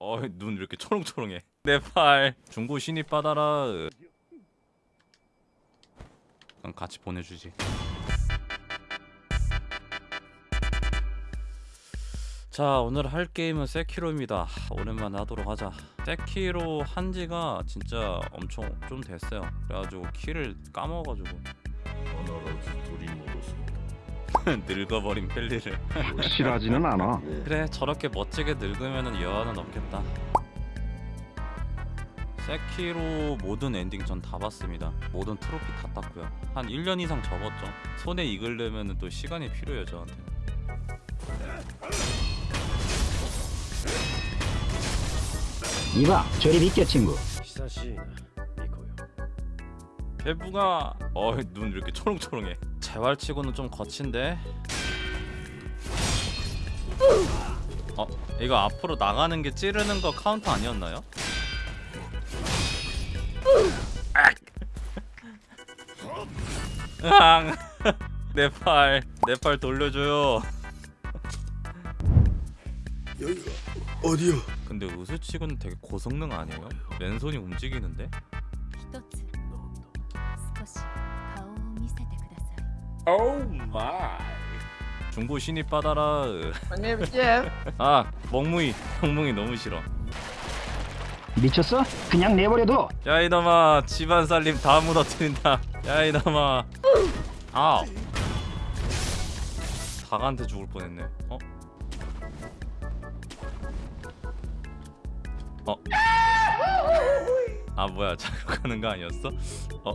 어눈 이렇게 초롱초롱해. 네, 내팔. 중고 신입 받아라. 그럼 같이 보내주지. 자 오늘 할 게임은 세키로입니다. 오랜만에 하도록 하자. 세키로 한지가 진짜 엄청 좀 됐어요. 그래가지고 키를 까먹어가지고. 늙어버린 펠리를. 실하지는 않아. 그래 저렇게 멋지게 늙으면 여한은 없겠다. 세키로 모든 엔딩 전 다 봤습니다. 모든 트로피 다 땄고요. 한 1년 이상 접었죠. 손에 익으려면 또 시간이 필요해요 저한테. 이봐 저리 믿겨 친구. 히사시나 니코요. 개부가 어눈 이렇게 초롱초롱해. 재활치고는 좀 거친데 어 이거 앞으로 나가는 게 찌르는 거 카운터 아니었나요? 내팔 내 팔 돌려줘요 여기가 어디요? 근데 의수치고는 되게 고성능 아니에요? 왼손이 움직이는데? Oh my 중고 신입 받아라 안녕하세요. 아 멍뭉이 멍뭉이 너무 싫어 미쳤어? 그냥 내버려둬. 야 이놈아 집안 살림 다 무너뜨린다 야 이놈아 아우 닭한테 죽을 뻔했네 어? 어? 아 뭐야 자극하는 거 아니었어? 어?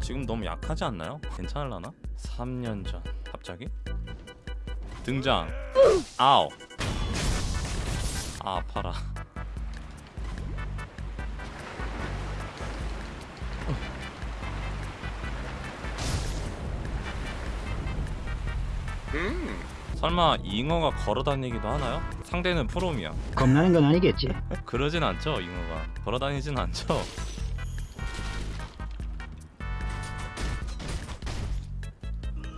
지금 너무 약하지 않나요? 괜찮을라나? 3년 전 갑자기? 등장 아우 아 아파라 설마 잉어가 걸어다니기도 하나요? 상대는 프롬이야 겁나는 건 아니겠지. 그러진 않죠 잉어가 걸어다니진 않죠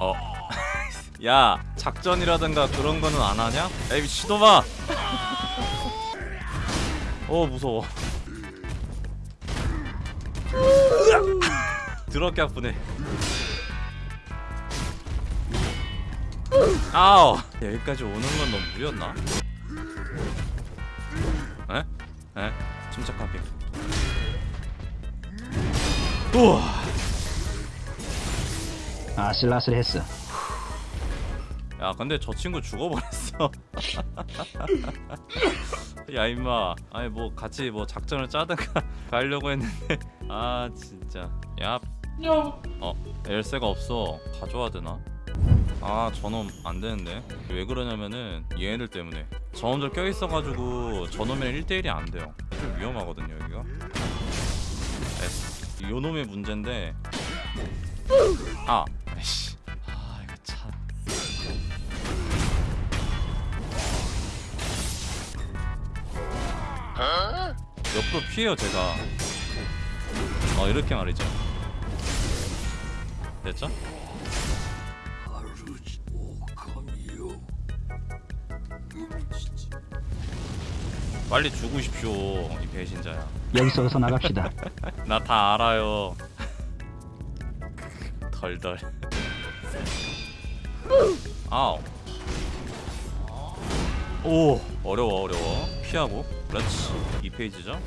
어. 야 작전이라든가 그런 거는 안 하냐? 에이 미친놈아! 어 무서워 드럽게 아프네 아우 여기까지 오는 건 너무 무리였나? 에? 에? 침착하게 우와 아슬아슬했어. 야 근데 저 친구 죽어버렸어. 야 임마. 아니 뭐 같이 뭐 작전을 짜든가 가려고 했는데. 아 진짜. 야. 어, 열쇠가 없어. 가져와야 되나? 아 저놈 안 되는데. 왜 그러냐면은 얘네들 때문에. 저놈들 껴있어가지고 저놈이랑 1대1이 안 돼요. 좀 위험하거든요 여기가. S 요 놈의 문제인데. 아 옆으로 피해요 제가. 어 이렇게 말이죠. 됐죠? 빨리 죽으십시오 이 배신자야. 여기서 어서 나갑시다. 나 다 알아요. 덜덜. 아우. 오 어려워 어려워. 피하고 그렇지. 이 페이지죠?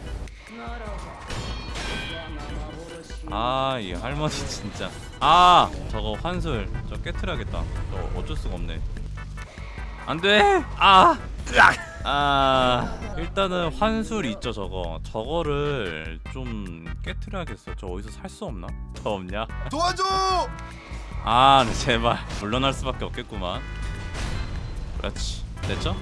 아 이 할머니 진짜. 아 저거 환술. 저 깨트려야겠다. 저 어쩔 수가 없네. 안돼! 아! 아 일단은 환술 있죠 저거. 저거를 좀 깨트려야겠어. 저 어디서 살 수 없나? 더 없냐? 도와줘! 아 네, 제발. 물러날 수밖에 없겠구만. 그렇지. 됐죠?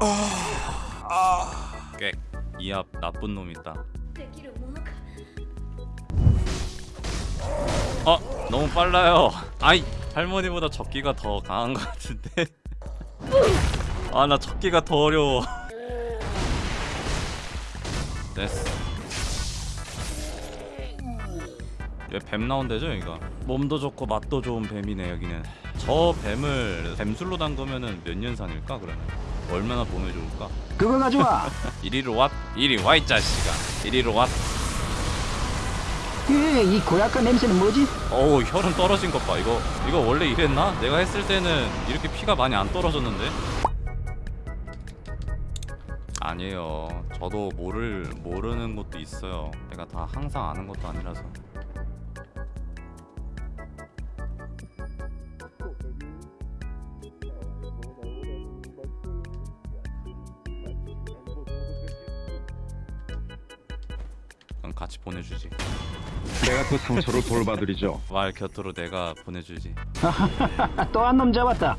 아... 꽥. 이앞 나쁜 놈 있다. 어 너무 빨라요. 아이 할머니보다 적기가 더 강한 것 같은데. 아 나 적기가 더 어려워. 됐어. 뱀 나온대죠 여기가 몸도 좋고 맛도 좋은 뱀이네 여기는 저 뱀을 뱀술로 담그면은 몇 년산일까 그러면 얼마나 좋을까? 그거 가져와. 이리로 왔. 이리 와 이 자식아. 이리로 왔. 예, 이 고약한 냄새는 뭐지? 어우 혈은 떨어진 것 봐. 이거 이거 원래 이랬나? 내가 했을 때는 이렇게 피가 많이 안 떨어졌는데. 아니에요. 저도 모를 모르는 것도 있어요. 내가 다 항상 아는 것도 아니라서. 그럼 같이 보내주지. 내가 그 상처를 돌봐드리죠. 말 곁으로 내가 보내주지. 아, 또한 놈 잡았다.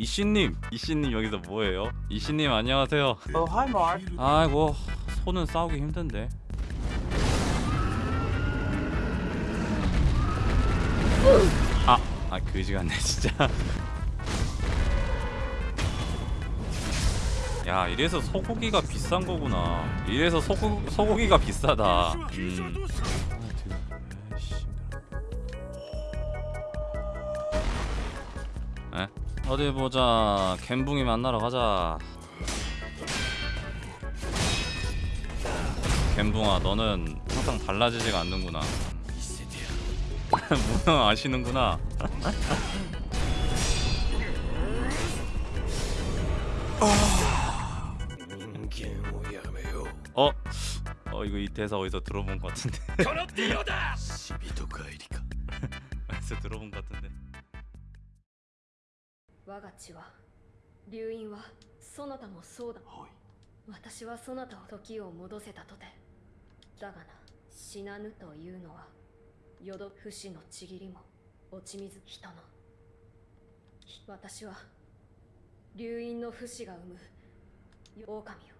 이씨님, 이씨님 여기서 뭐해요? 이씨님 안녕하세요. Oh, hi, Mark. 아이고 손은 싸우기 힘든데. 아, 아 그지 같네 진짜. 야 이래서 소고기가 비싼 거구나. 이래서 소고, 소고기가 비싸다. 음. 에? 어디 보자. 갬붕이 만나러 가자. 갬붕아 너는 항상 달라지지가 않는구나. 문어 아시는구나. 어... 어? 어 이거 이 대사 어디서 들어본 것 같은데. このディオだ死人帰りか 어디서 들어본 것 같은데. 我が血は流因はそなたもそうだはい私はそなたを時を戻せたとてだがな死なぬというのは淀不死のちぎりも落ち水人の私は流因の不死が生む狼を父を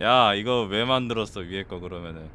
야 이거 왜 만들었어 위에 거 그러면은.